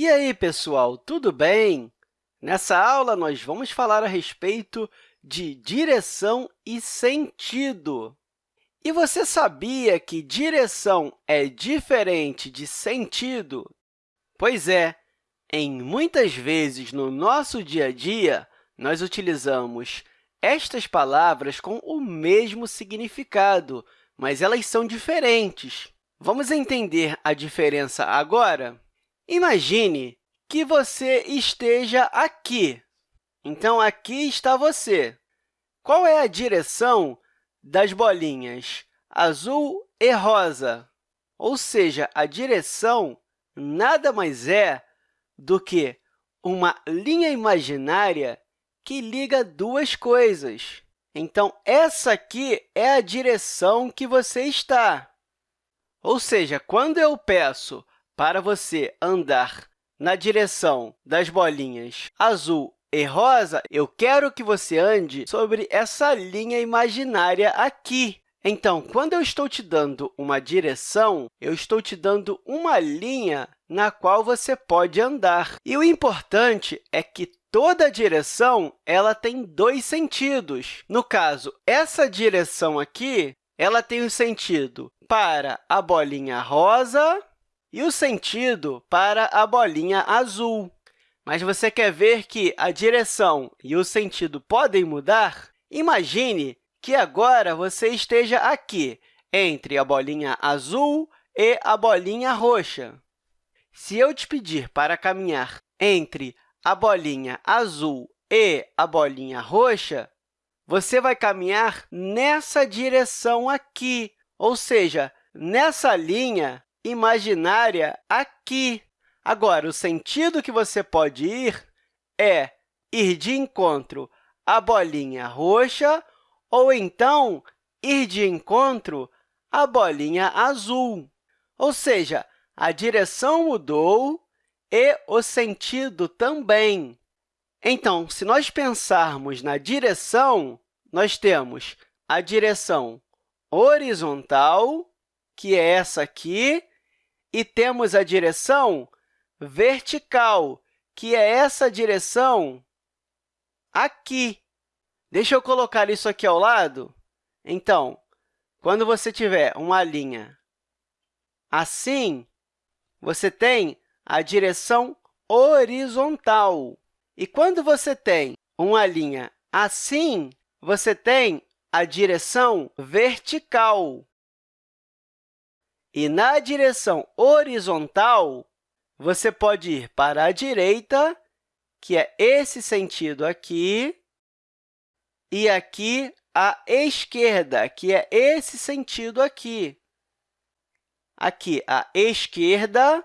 E aí, pessoal, tudo bem? Nessa aula, nós vamos falar a respeito de direção e sentido. E você sabia que direção é diferente de sentido? Pois é, em muitas vezes no nosso dia a dia, nós utilizamos estas palavras com o mesmo significado, mas elas são diferentes. Vamos entender a diferença agora? Imagine que você esteja aqui. Então, aqui está você. Qual é a direção das bolinhas azul e rosa? Ou seja, a direção nada mais é do que uma linha imaginária que liga duas coisas. Então, essa aqui é a direção que você está. Ou seja, quando eu peço para você andar na direção das bolinhas azul e rosa, eu quero que você ande sobre essa linha imaginária aqui. Então, quando eu estou te dando uma direção, eu estou te dando uma linha na qual você pode andar. E o importante é que toda direção ela tem dois sentidos. No caso, essa direção aqui ela tem o um sentido para a bolinha rosa e o sentido para a bolinha azul. Mas você quer ver que a direção e o sentido podem mudar? Imagine que agora você esteja aqui, entre a bolinha azul e a bolinha roxa. Se eu te pedir para caminhar entre a bolinha azul e a bolinha roxa, você vai caminhar nessa direção aqui, ou seja, nessa linha imaginária aqui. Agora, o sentido que você pode ir é ir de encontro à bolinha roxa ou, então, ir de encontro à bolinha azul. Ou seja, a direção mudou e o sentido também. Então, se nós pensarmos na direção, nós temos a direção horizontal, que é essa aqui, e temos a direção vertical, que é essa direção aqui. Deixa eu colocar isso aqui ao lado. Então, quando você tiver uma linha assim, você tem a direção horizontal. E quando você tem uma linha assim, você tem a direção vertical. E na direção horizontal, você pode ir para a direita, que é esse sentido aqui, e aqui à esquerda, que é esse sentido aqui. Aqui à esquerda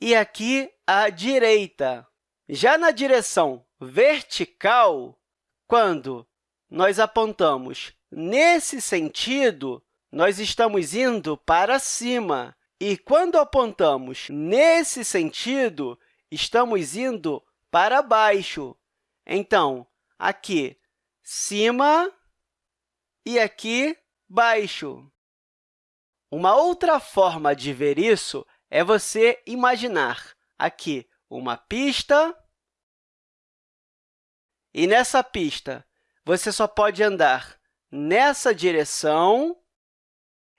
e aqui à direita. Já na direção vertical, quando nós apontamos nesse sentido, nós estamos indo para cima. E quando apontamos nesse sentido, estamos indo para baixo. Então, aqui, cima e aqui, baixo. Uma outra forma de ver isso é você imaginar aqui uma pista, e nessa pista você só pode andar nessa direção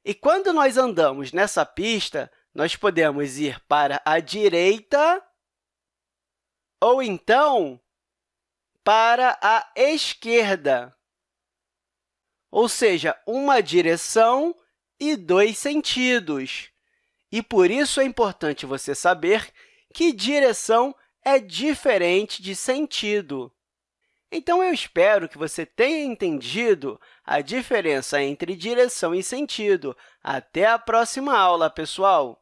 e quando nós andamos nessa pista, nós podemos ir para a direita ou, então, para a esquerda, ou seja, uma direção e dois sentidos. E, por isso, é importante você saber que direção é diferente de sentido. Então, eu espero que você tenha entendido a diferença entre direção e sentido. Até a próxima aula, pessoal!